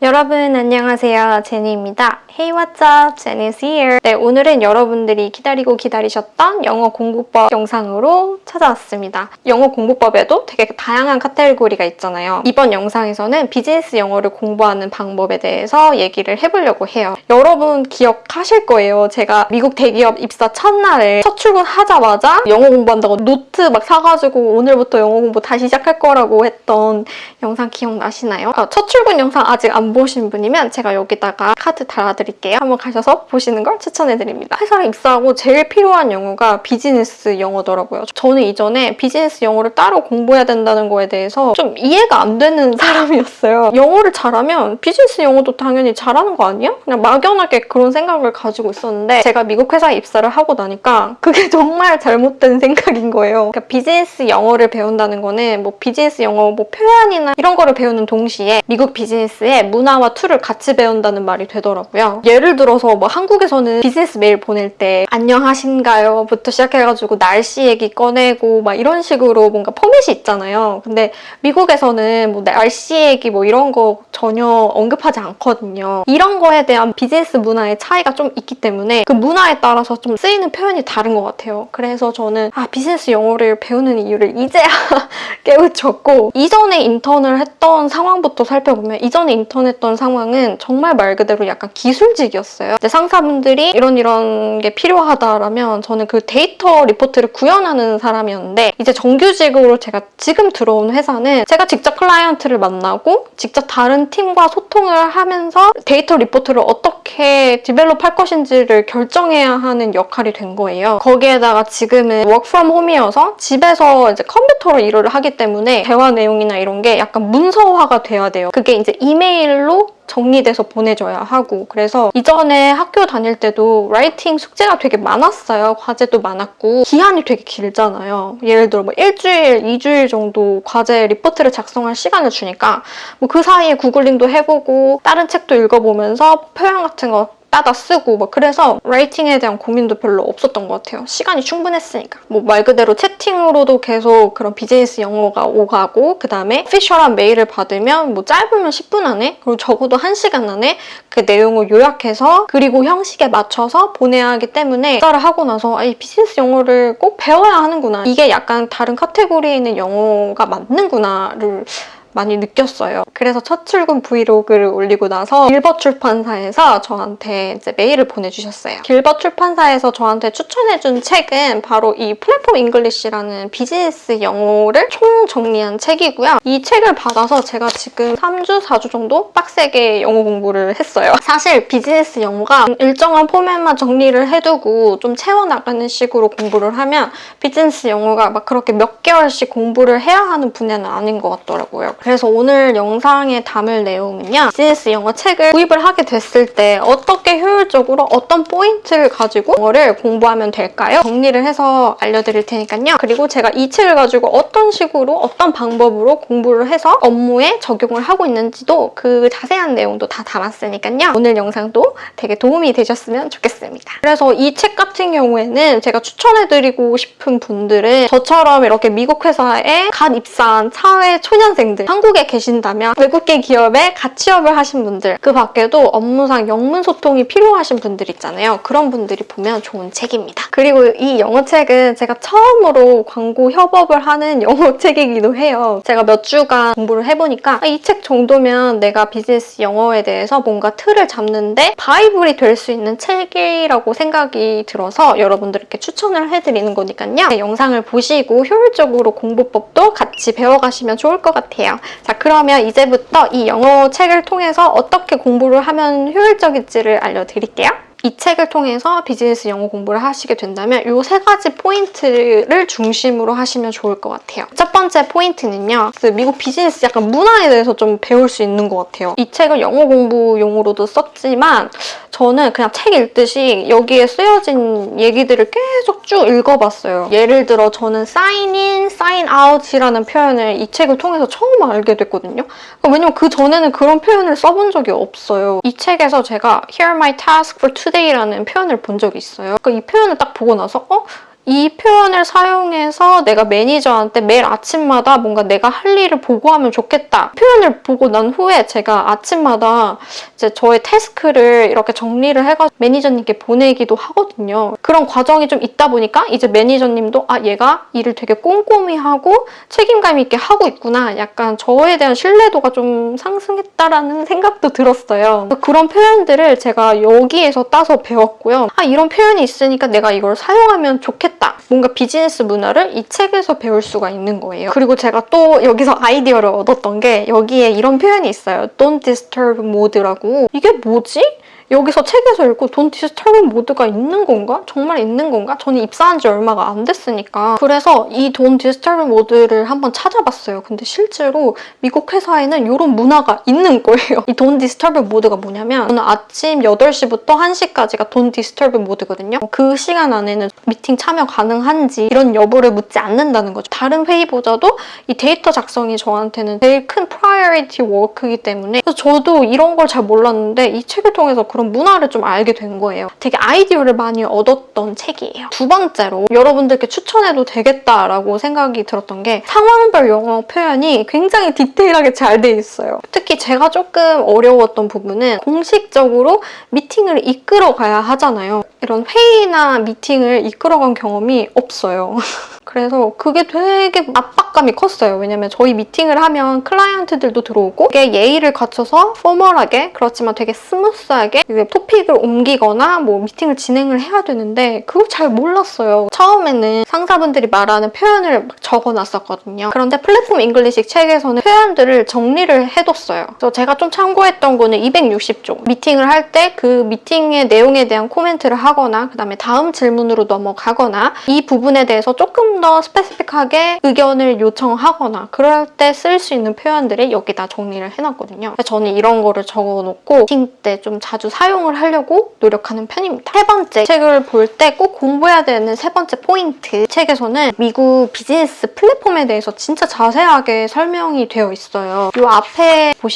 여러분 안녕하세요. 제니입니다. Hey what's up? Jenny's here. 네, 오늘은 여러분들이 기다리고 기다리셨던 영어 공부법 영상으로 찾아왔습니다. 영어 공부법에도 되게 다양한 카테고리가 있잖아요. 이번 영상에서는 비즈니스 영어를 공부하는 방법에 대해서 얘기를 해보려고 해요. 여러분 기억하실 거예요. 제가 미국 대기업 입사 첫날에 첫 출근하자마자 영어 공부한다고 노트 막 사가지고 오늘부터 영어 공부 다시 시작할 거라고 했던 영상 기억나시나요? 아, 첫 출근 영상 아직 안 보신 분이면 제가 여기다가 카드 달아드릴게요. 한번 가셔서 보시는 걸 추천해드립니다. 회사에 입사하고 제일 필요한 영어가 비즈니스 영어더라고요. 저는 이전에 비즈니스 영어를 따로 공부해야 된다는 거에 대해서 좀 이해가 안 되는 사람이었어요. 영어를 잘하면 비즈니스 영어도 당연히 잘하는 거 아니야? 그냥 막연하게 그런 생각을 가지고 있었는데 제가 미국 회사에 입사를 하고 나니까 그게 정말 잘못된 생각인 거예요. 그러니까 비즈니스 영어를 배운다는 거는 뭐 비즈니스 영어 뭐 표현이나 이런 거를 배우는 동시에 미국 비즈니스의 문화와 툴을 같이 배운다는 말이 되더라고요. 예를 들어서 뭐 한국에서는 비즈니스 메일 보낼 때 안녕하신가요? 부터 시작해가지고 날씨 얘기 꺼내고 막 이런 식으로 뭔가 포맷이 있잖아요. 근데 미국에서는 뭐 날씨 얘기 뭐 이런 거 전혀 언급하지 않거든요. 이런 거에 대한 비즈니스 문화의 차이가 좀 있기 때문에 그 문화에 따라서 좀 쓰이는 표현이 다른 것 같아요. 그래서 저는 아 비즈니스 영어를 배우는 이유를 이제야 깨우쳤고 이전에 인턴을 했던 상황부터 살펴보면 이전에 인턴 했던 상황은 정말 말 그대로 약간 기술직이었어요. 상사분들이 이런 이런 게 필요하다라면 저는 그 데이터 리포트를 구현하는 사람이었는데 이제 정규직으로 제가 지금 들어온 회사는 제가 직접 클라이언트를 만나고 직접 다른 팀과 소통을 하면서 데이터 리포트를 어떻게 develop할 것인지를 결정해야 하는 역할이 된 거예요. 거기에다가 지금은 work from home이어서 집에서 이제 컴퓨터로 일을 하기 때문에 대화 내용이나 이런 게 약간 문서화가 돼야 돼요. 그게 이제 이메일로 정리돼서 보내줘야 하고 그래서 이전에 학교 다닐 때도 writing 숙제가 되게 많았어요. 과제도 많았고 기한이 되게 길잖아요. 예를 들어 뭐 일주일, 이주일 정도 과제 리포트를 작성할 시간을 주니까 뭐 그 사이에 구글링도 해보고 다른 책도 읽어보면서 표현 같은 거 따다 쓰고 막 그래서 라이팅에 대한 고민도 별로 없었던 것 같아요. 시간이 충분했으니까. 뭐 말 그대로 채팅으로도 계속 그런 비즈니스 영어가 오가고 그다음에 오피셜한 메일을 받으면 뭐 짧으면 10분 안에 그리고 적어도 1시간 안에 그 내용을 요약해서 그리고 형식에 맞춰서 보내야 하기 때문에 입사를 하고 나서 아, 이 비즈니스 영어를 꼭 배워야 하는구나. 이게 약간 다른 카테고리에 있는 영어가 맞는구나를 많이 느꼈어요. 그래서 첫 출근 브이로그를 올리고 나서 길벗 출판사에서 저한테 이제 메일을 보내주셨어요. 길벗 출판사에서 저한테 추천해준 책은 바로 이 Platform English라는 비즈니스 영어를 총정리한 책이고요. 이 책을 받아서 제가 지금 3주, 4주 정도 빡세게 영어 공부를 했어요. 사실 비즈니스 영어가 일정한 포맷만 정리를 해두고 좀 채워나가는 식으로 공부를 하면 비즈니스 영어가 막 그렇게 몇 개월씩 공부를 해야 하는 분야는 아닌 것 같더라고요. 그래서 오늘 영상에 담을 내용은요. 비즈니스 영어 책을 구입을 하게 됐을 때 어떻게 효율적으로 어떤 포인트를 가지고 영어를 공부하면 될까요? 정리를 해서 알려드릴 테니까요. 그리고 제가 이 책을 가지고 어떤 식으로 어떤 방법으로 공부를 해서 업무에 적용을 하고 있는지도 그 자세한 내용도 다 담았으니까요. 오늘 영상도 되게 도움이 되셨으면 좋겠습니다. 그래서 이 책 같은 경우에는 제가 추천해드리고 싶은 분들은 저처럼 이렇게 미국 회사에 갓 입사한 사회 초년생들 한국에 계신다면 외국계 기업에 갓 취업을 하신 분들 그 밖에도 업무상 영문 소통이 필요하신 분들 있잖아요. 그런 분들이 보면 좋은 책입니다. 그리고 이 영어 책은 제가 처음으로 광고 협업을 하는 영어 책이기도 해요. 제가 몇 주간 공부를 해보니까 이 책 정도면 내가 비즈니스 영어에 대해서 뭔가 틀을 잡는데 바이블이 될 수 있는 책이라고 생각이 들어서 여러분들께 추천을 해드리는 거니까요. 네, 영상을 보시고 효율적으로 공부법도 같이 배워가시면 좋을 것 같아요. 자 그러면 이제부터 이 영어 책을 통해서 어떻게 공부를 하면 효율적일지를 알려드릴게요. 이 책을 통해서 비즈니스 영어 공부를 하시게 된다면 이 세 가지 포인트를 중심으로 하시면 좋을 것 같아요. 첫 번째 포인트는요. 그 미국 비즈니스 약간 문화에 대해서 좀 배울 수 있는 것 같아요. 이 책을 영어 공부용으로도 썼지만 저는 그냥 책 읽듯이 여기에 쓰여진 얘기들을 계속 쭉 읽어봤어요. 예를 들어 저는 sign out이라는 표현을 이 책을 통해서 처음 알게 됐거든요. 그러니까 왜냐면 그 전에는 그런 표현을 써본 적이 없어요. 이 책에서 제가 here my task for today라는 표현을 본 적이 있어요. 그러니까 이 표현을 딱 보고 나서 어? 이 표현을 사용해서 내가 매니저한테 매일 아침마다 뭔가 내가 할 일을 보고하면 좋겠다. 표현을 보고 난 후에 제가 아침마다 이제 저의 태스크를 이렇게 정리를 해가지고 매니저님께 보내기도 하거든요. 그런 과정이 좀 있다 보니까 이제 매니저님도 아 얘가 일을 되게 꼼꼼히 하고 책임감 있게 하고 있구나. 약간 저에 대한 신뢰도가 좀 상승했다라는 생각도 들었어요. 그런 표현들을 제가 여기에서 따서 배웠고요. 아 이런 표현이 있으니까 내가 이걸 사용하면 좋겠다. 뭔가 비즈니스 문화를 이 책에서 배울 수가 있는 거예요. 그리고 제가 또 여기서 아이디어를 얻었던 게 여기에 이런 표현이 있어요. Don't disturb mode라고. 이게 뭐지? 여기서 책에서 읽고 don't disturb mode가 있는 건가? 정말 있는 건가? 저는 입사한 지 얼마가 안 됐으니까 그래서 이 don't disturb mode를 한번 찾아봤어요. 근데 실제로 미국 회사에는 이런 문화가 있는 거예요. 이 don't disturb mode가 뭐냐면 저는 아침 8시부터 1시까지가 don't disturb mode거든요. 그 시간 안에는 미팅 참여 가능한지 이런 여부를 묻지 않는다는 거죠. 다른 회의보다도 이 데이터 작성이 저한테는 제일 큰 priority work이기 때문에 그래서 저도 이런 걸 잘 몰랐는데 이 책을 통해서 그런 문화를 좀 알게 된 거예요. 되게 아이디어를 많이 얻었던 책이에요. 두 번째로 여러분들께 추천해도 되겠다라고 생각이 들었던 게 상황별 영어 표현이 굉장히 디테일하게 잘 돼 있어요. 특히 제가 조금 어려웠던 부분은 공식적으로 미팅을 이끌어 가야 하잖아요. 이런 회의나 미팅을 이끌어간 경험이 없어요. 그래서 그게 되게 압박감이 컸어요. 왜냐면 저희 미팅을 하면 클라이언트들도 들어오고 이게 예의를 갖춰서 formal하게 그렇지만 되게 smooth하게 토픽을 옮기거나 뭐 미팅을 진행을 해야 되는데 그걸 잘 몰랐어요. 처음에는 상사분들이 말하는 표현을 막 적어놨었거든요. 그런데 Platform English 책에서는 표현들을 정리를 해뒀어요. 그래서 제가 좀 참고했던 거는 260쪽. 미팅을 할 때 그 미팅의 내용에 대한 코멘트를 하거나 그 다음에 다음 질문으로 넘어가거나 이 부분에 대해서 조금 더 specific하게 의견을 요청하거나 그럴 때 쓸 수 있는 표현들을 여기다 정리를 해놨거든요. 저는 이런 거를 적어놓고 미팅 때 좀 자주 사용을 하려고 노력하는 편입니다. 세 번째, 책을 볼 때 꼭 공부해야 되는 세 번째 포인트. 책에서는 미국 비즈니스 플랫폼에 대해서 진짜 자세하게 설명이 되어 있어요. 이 앞에 보시면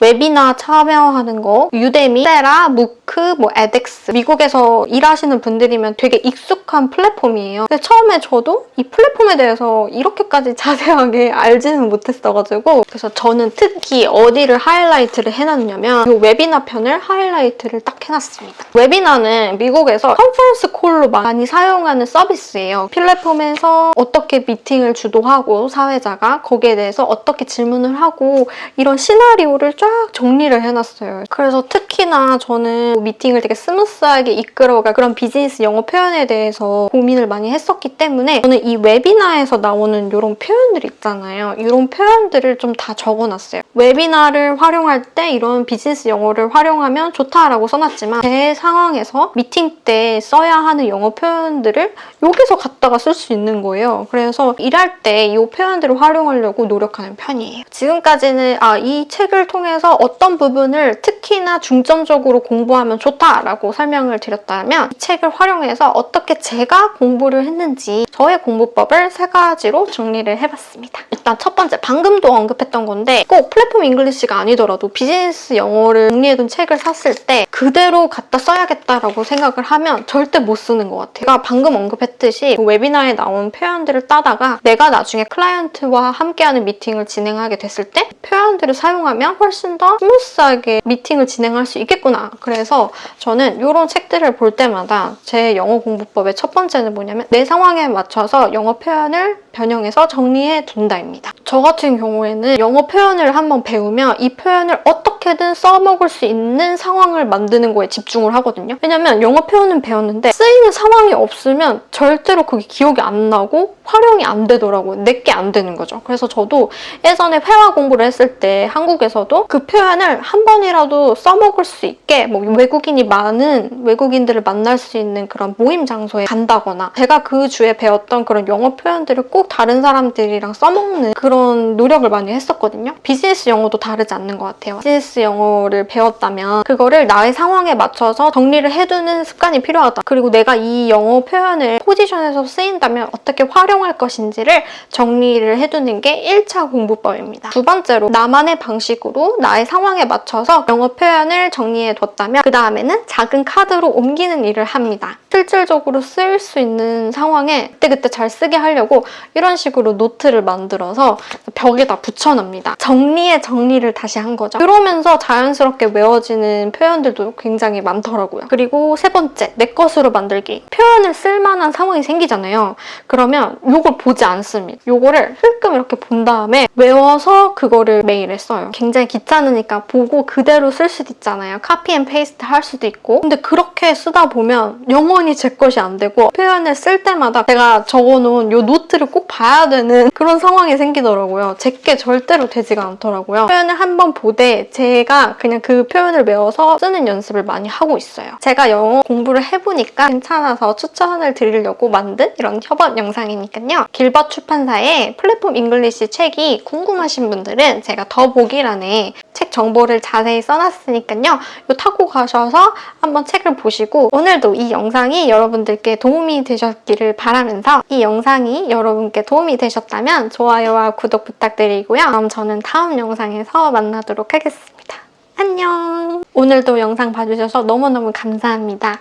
웨비나 참여하는 거, Udemy, Coursera, MOOC, 뭐 edX 미국에서 일하시는 분들이면 되게 익숙한 플랫폼이에요. 근데 처음에 저도 이 플랫폼에 대해서 이렇게까지 자세하게 알지는 못했어가지고 그래서 저는 특히 어디를 하이라이트를 해놨냐면 이 웨비나 편을 하이라이트를 딱 해놨습니다. 웨비나는 미국에서 conference call로 많이 사용하는 서비스예요. 플랫폼에서 어떻게 미팅을 주도하고 사회자가 거기에 대해서 어떻게 질문을 하고 이런 시나리오를 쫙 정리를 해놨어요. 그래서 특히나 저는 미팅을 되게 smooth하게 이끌어갈 그런 비즈니스 영어 표현에 대해서 고민을 많이 했었기 때문에 저는 이 webinar에서 나오는 이런 표현들 있잖아요. 이런 표현들을 좀 다 적어놨어요. webinar를 활용할 때 이런 비즈니스 영어를 활용하면 좋다라고 써놨지만 제 상황에서 미팅 때 써야 하는 영어 표현들을 여기서 갖다가 쓸 수 있는 거예요. 그래서 일할 때 이 표현들을 활용하려고 노력하는 편이에요. 지금까지는 아, 이 책을 통해서 어떤 부분을 특히나 중점적으로 공부하면 좋다라고 설명을 드렸다면 이 책을 활용해서 어떻게 제가 공부를 했는지 저의 공부법을 세 가지로 정리를 해봤습니다. 일단 첫 번째, 방금도 언급했던 건데 꼭 플랫폼 잉글리시가 아니더라도 비즈니스 영어를 정리해둔 책을 샀을 때 그대로 갖다 써야겠다라고 생각을 하면 절대 못 쓰는 것 같아요. 제가 방금 언급했듯이 그 webinar에 나온 표현들을 따다가 내가 나중에 클라이언트와 함께하는 미팅을 진행하게 됐을 때 표현들을 사용하면 훨씬 더 smooth하게 미팅을 진행할 수 있겠구나. 그래서 저는 이런 책들을 볼 때마다 제 영어 공부법의 첫 번째는 뭐냐면 내 상황에 맞춰서 영어 표현을 변형해서 정리해 둔다입니다. 저 같은 경우에는 영어 표현을 한번 배우면 이 표현을 어떻게든 써먹을 수 있는 상황을 만드는 거에 집중을 하거든요. 왜냐면 영어 표현은 배웠는데 쓰이는 상황이 없으면 절대로 그게 기억이 안 나고 활용이 안 되더라고요. 내게 안 되는 거죠. 그래서 저도 예전에 회화 공부를 했을 때 한국에서도 그 표현을 한 번이라도 써먹을 수 있게 뭐 외국 인이 많은 외국인들을 만날 수 있는 그런 모임 장소에 간다거나 제가 그 주에 배웠던 그런 영어 표현들을 꼭 다른 사람들이랑 써먹는 그런 노력을 많이 했었거든요. 비즈니스 영어도 다르지 않는 것 같아요. 비즈니스 영어를 배웠다면 그거를 나의 상황에 맞춰서 정리를 해두는 습관이 필요하다. 그리고 내가 이 영어 표현을 포지션에서 쓰인다면 어떻게 활용할 것인지를 정리를 해두는 게 1차 공부법입니다. 두 번째로 나만의 방식으로 나의 상황에 맞춰서 영어 표현을 정리해 뒀다면 그 다음 에는 작은 카드로 옮기는 일을 합니다. 실질적으로 쓰일 수 있는 상황에 그때그때 잘 쓰게 하려고 이런 식으로 노트를 만들어서 벽에다 붙여놓습니다. 정리에 정리를 다시 한 거죠. 그러면서 자연스럽게 외워지는 표현들도 굉장히 많더라고요. 그리고 세 번째, 내 것으로 만들기. 표현을 쓸만한 상황이 생기잖아요. 그러면 이걸 보지 않습니다. 이거를 흘끔 이렇게 본 다음에 외워서 그거를 메일에 써요. 굉장히 귀찮으니까 보고 그대로 쓸 수도 있잖아요. copy and paste 할 수도 있고. 근데 그렇게 쓰다 보면 영원히 제 것이 안 되고 표현을 쓸 때마다 제가 적어놓은 이 노트를 꼭 봐야 되는 그런 상황이 생기더라고요. 제게 절대로 되지가 않더라고요. 표현을 한번 보되 제가 그냥 그 표현을 외워서 쓰는 연습을 많이 하고 있어요. 제가 영어 공부를 해보니까 괜찮아서 추천을 드리려고 만든 이런 협업 영상이니까요. 길벗 출판사의 플랫폼 잉글리시 책이 궁금하신 분들은 제가 더보기란에 책 정보를 자세히 써놨으니까요. 이거 타고 가셔서 한번 책을 보시고 오늘도 이 영상이 여러분들께 도움이 되셨기를 바라면서 이 영상이 여러분께 도움이 되셨다면 좋아요와 구독 부탁드리고요. 그럼 저는 다음 영상에서 만나도록 하겠습니다. 안녕! 오늘도 영상 봐주셔서 너무너무 감사합니다.